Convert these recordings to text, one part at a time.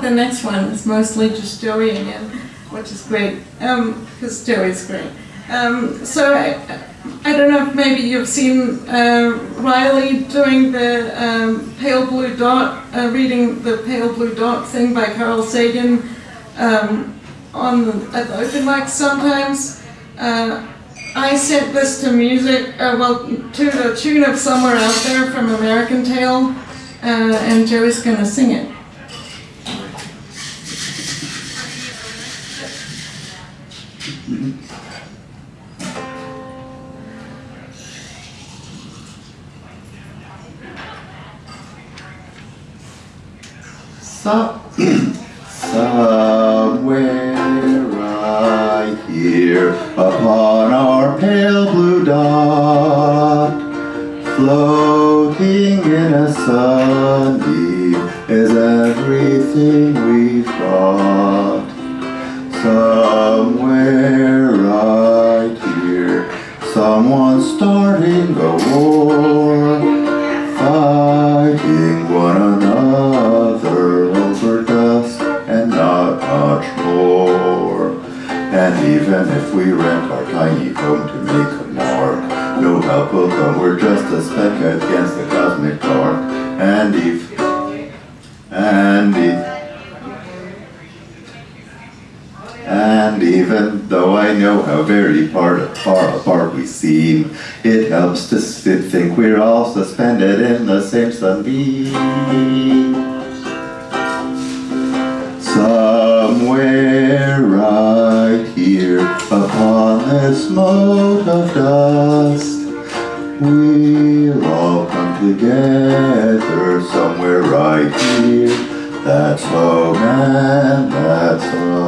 The next one is mostly just Joey again, which is great, because Joey's great. Um, so I, I don't know if maybe you've seen uh, Riley doing the um, Pale Blue Dot, uh, reading the Pale Blue Dot thing by Carl Sagan um, on the, at the open mic sometimes. Uh, I sent this to music, uh, well, to the tune of Somewhere Out There from American Tail, uh, and Joey's gonna sing it. So, somewhere right here upon our pale blue dot, floating in a sunbeam is everything we've got. Someone's starting a war, fighting one another over dust and not much more. And even if we rent our tiny home to make a mark, no help will come, we're just a speck against the cosmic dark. And if, and if, and even though I know how very part, far apart we seem, it helps to think we're all suspended in the same sunbeam. Somewhere right here upon this mote of dust, we'll all come together somewhere right here. That's home and that's us.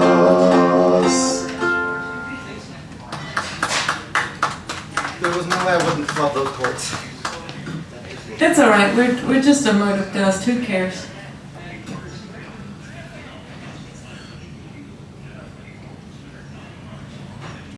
There was no way I wouldn't love those chords. It's all right. We're, we're just a mode of dust. Who cares?